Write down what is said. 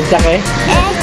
Okay.